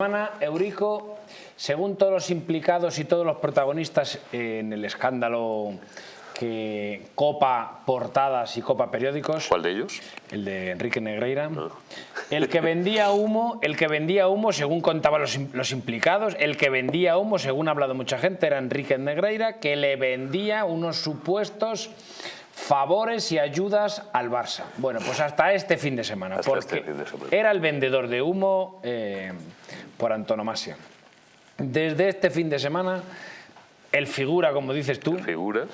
semana, Eurico, según todos los implicados y todos los protagonistas en el escándalo que copa portadas y copa periódicos. ¿Cuál de ellos? El de Enrique Negreira. El que vendía humo, el que vendía humo, según contaban los, los, implicados, el que vendía humo, según ha hablado mucha gente, era Enrique Negreira, que le vendía unos supuestos favores y ayudas al Barça. Bueno, pues hasta este fin de semana, Hasta porque este de semana. era el vendedor de humo eh, por antonomasia. Desde este fin de semana, el figura, como dices tú, Figura.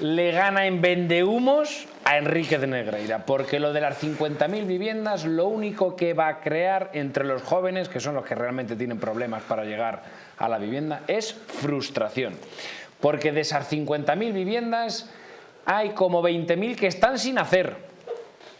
le gana en vendehumos a Enrique de Negreira, porque lo de las 50.000 viviendas lo único que va a crear entre los jóvenes, que son los que realmente tienen problemas para llegar a la vivienda, es frustración. Porque de esas 50.000 viviendas hay como 20.000 que están sin hacer.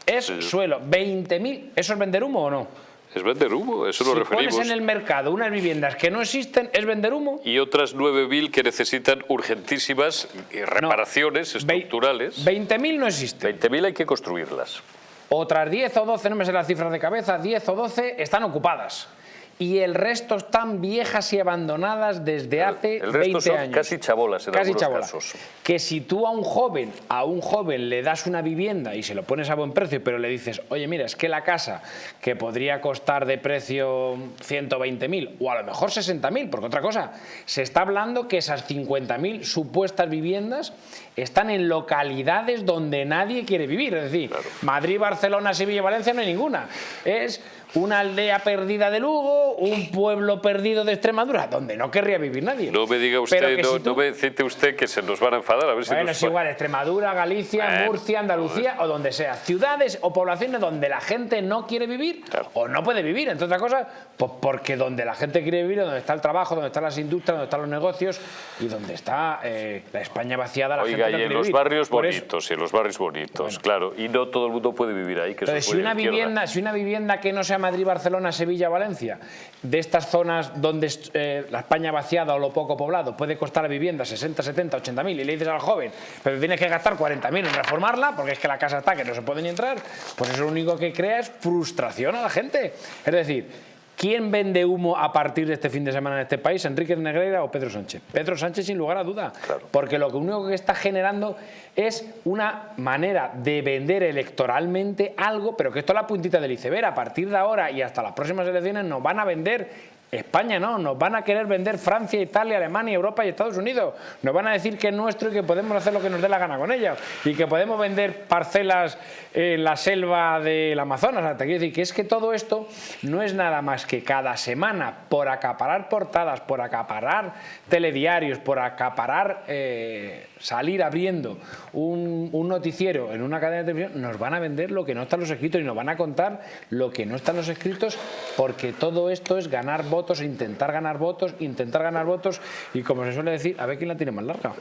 Es Sí. suelo. 20.000. ¿Eso es vender humo o no? Es vender humo, eso si referimos. pones en el mercado unas viviendas que no existen, ¿es vender humo? Y otras 9.000 que necesitan urgentísimas eh, reparaciones Ve- estructurales. 20.000 no existen. 20.000 hay que construirlas. Otras 10 o 12, no me sé las cifras de cabeza, 10 o 12 están ocupadas. Y el resto están viejas y abandonadas desde hace el resto 20 son años. casi chabolas en Casi chabolas. casos. Que si tú a un joven, a un joven le das una vivienda y se lo pones a buen precio, pero le dices, oye, mira, es que la casa que podría costar de precio 120.000 o a lo mejor 60.000, porque otra cosa, se está hablando que esas 50.000 supuestas viviendas están en localidades donde nadie quiere vivir. Es decir, Madrid, Barcelona, Sevilla, Valencia no hay ninguna. Es una aldea perdida de Lugo, un pueblo perdido de Extremadura, donde no querría vivir nadie. No me diga usted, no, si tú- no me cite usted que se nos van a enfadar. A ver si bueno, nos es igual, Extremadura, Galicia, Murcia, Andalucía o donde sea. Ciudades o poblaciones donde la gente no quiere vivir Claro. o no puede vivir, entre otras cosas, pues porque donde la gente quiere vivir donde está el trabajo, donde están las industrias, donde están los negocios y donde está eh, la España vaciada, la Oiga, gente no y en quiere los vivir. barrios Por eso- bonitos, y en los barrios bonitos, claro. Y no todo el mundo puede vivir ahí, que Entonces, es si una, izquierda. vivienda, si una vivienda que no sea Madrid, Barcelona, Sevilla, Valencia, de estas zonas donde eh, la España vaciada o lo poco poblado puede costar la vivienda 60, 70, 80 mil y le dices al joven, pero tienes que gastar 40 mil en reformarla porque es que la casa está que no se puede ni entrar, pues eso lo único que crea es frustración a la gente. Es decir, ¿quién vende humo a partir de este fin de semana en este país? ¿Enrique Negreira o Pedro Sánchez? Pedro Sánchez sin lugar a duda. Claro. Porque lo que único que está generando es una manera de vender electoralmente algo, pero que esto es la puntita del iceberg. A partir de ahora y hasta las próximas elecciones nos van a vender España no, nos van a querer vender Francia, Italia, Alemania, Europa y Estados Unidos. Nos van a decir que es nuestro y que podemos hacer lo que nos dé la gana con ella. Y que podemos vender parcelas en la selva del Amazonas. Te quiero decir que es que todo esto no es nada más que cada semana, por acaparar portadas, por acaparar telediarios, por acaparar, eh, salir abriendo un, un noticiero en una cadena de televisión, nos van a vender lo que no está en los escritos y nos van a contar lo que no está en los escritos porque todo esto es ganar votos, intentar ganar votos, intentar ganar votos y como se suele decir, a ver quién la tiene más larga.